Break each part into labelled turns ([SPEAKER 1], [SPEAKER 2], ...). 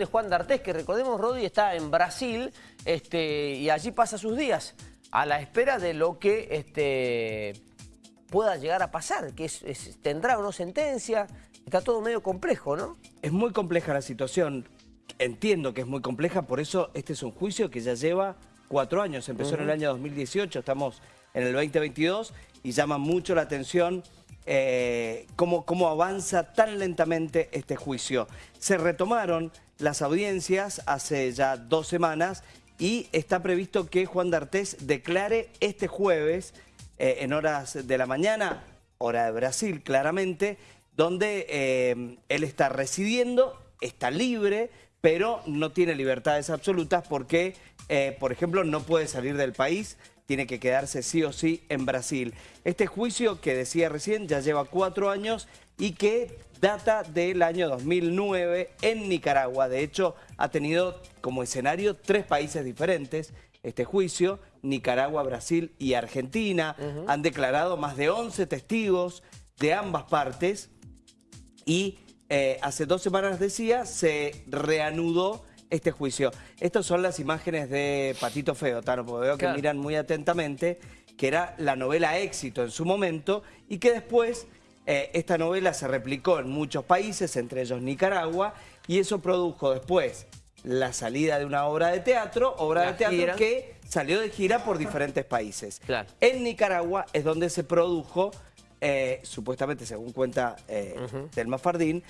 [SPEAKER 1] de Juan D'Artés, que recordemos, Rodi está en Brasil este, y allí pasa sus días a la espera de lo que este, pueda llegar a pasar, que es, tendrá o no sentencia, está todo medio complejo, ¿no?
[SPEAKER 2] Es muy compleja la situación, entiendo que es muy compleja, por eso este es un juicio que ya lleva cuatro años, empezó en el año 2018, estamos en el 2022 y llama mucho la atención eh, cómo, cómo avanza tan lentamente este juicio. Se retomaron las audiencias hace ya dos semanas y está previsto que Juan D'Artés declare este jueves eh, en horas de la mañana, hora de Brasil claramente, donde eh, él está residiendo, está libre, pero no tiene libertades absolutas porque, por ejemplo, no puede salir del país, tiene que quedarse sí o sí en Brasil. Este juicio que decía recién ya lleva cuatro años y que data del año 2009 en Nicaragua. De hecho, ha tenido como escenario tres países diferentes este juicio, Nicaragua, Brasil y Argentina. Han declarado más de 11 testigos de ambas partes y eh, hace dos semanas, decía, se reanudó este juicio. Estas son las imágenes de Patito Feo, Tano, porque veo que miran muy atentamente, que era la novela éxito en su momento y que después eh, esta novela se replicó en muchos países, entre ellos Nicaragua, y eso produjo después la salida de una obra de teatro, obra de teatro que salió de gira por diferentes países. En Nicaragua es donde se produjo, eh, supuestamente según cuenta eh, Telma Fardín,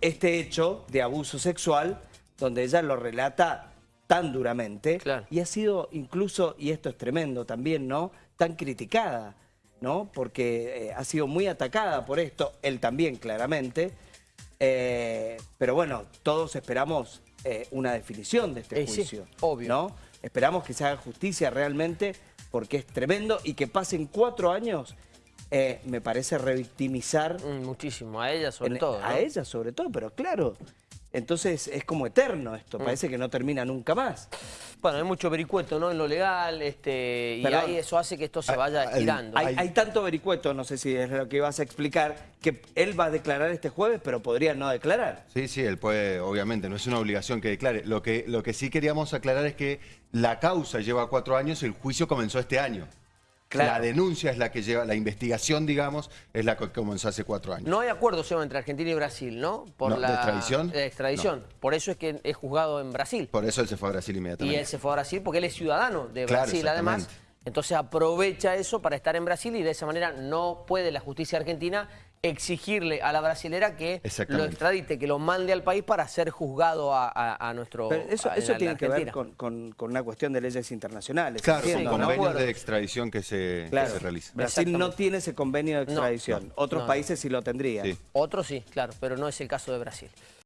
[SPEAKER 2] este hecho de abuso sexual donde ella lo relata tan duramente y ha sido incluso, y esto es tremendo también, ¿no? Tan criticada, ¿no? Porque eh, ha sido muy atacada por esto, él también claramente, eh, pero bueno, todos esperamos eh, una definición de este juicio, obvio. ¿no? Esperamos que se haga justicia realmente porque es tremendo y que pasen cuatro años me parece revictimizar...
[SPEAKER 1] Mm, muchísimo, a ella sobre todo.
[SPEAKER 2] A ella sobre todo, pero claro, entonces es como eterno esto, mm. parece que no termina nunca más.
[SPEAKER 1] Bueno, hay mucho vericueto ¿no? en lo legal este, y ahí eso hace que esto se vaya estirando.
[SPEAKER 2] Hay, tanto vericueto, no sé si es lo que ibas a explicar, que él va a declarar este jueves, pero podría no declarar.
[SPEAKER 3] Sí, sí, él puede, obviamente, no es una obligación que declare. Lo que, lo que sí queríamos aclarar es que la causa lleva cuatro años, y el juicio comenzó este año. La denuncia es la que lleva, la investigación, digamos, es la que comenzó hace cuatro años.
[SPEAKER 1] No hay acuerdo, Seba, entre Argentina y Brasil, ¿no?
[SPEAKER 3] Por la ¿De extradición?
[SPEAKER 1] De extradición. Por eso es que es juzgado en Brasil.
[SPEAKER 3] Por eso él se fue a Brasil inmediatamente.
[SPEAKER 1] Y él se fue a Brasil porque él es ciudadano de Brasil, además. Entonces aprovecha eso para estar en Brasil y de esa manera no puede la justicia argentina exigirle a la brasilera que lo extradite, que lo mande al país para ser juzgado a, nuestro
[SPEAKER 2] Pero eso, eso tiene que ver con, una cuestión de leyes internacionales.
[SPEAKER 3] Claro, son convenios de extradición que se, realizan.
[SPEAKER 2] Brasil no tiene ese convenio de extradición. Otros países sí lo tendrían.
[SPEAKER 1] Otros sí, claro, pero no es el caso de Brasil.